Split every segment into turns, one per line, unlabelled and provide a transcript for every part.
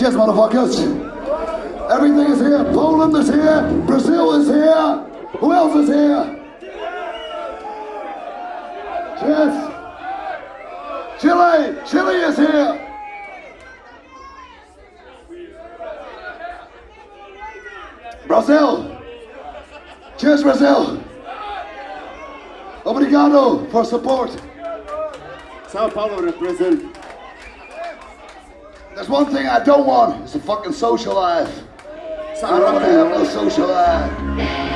Cheers, motherfuckers. Everything is here. Poland is here. Brazil is here. Who else is here? Cheers. Chile. Chile is here. Brazil. Cheers, Brazil. Obrigado for support.
Sao Paulo represent.
There's one thing I don't want. It's a fucking social life. I don't want to have no social life.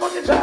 Motherfucking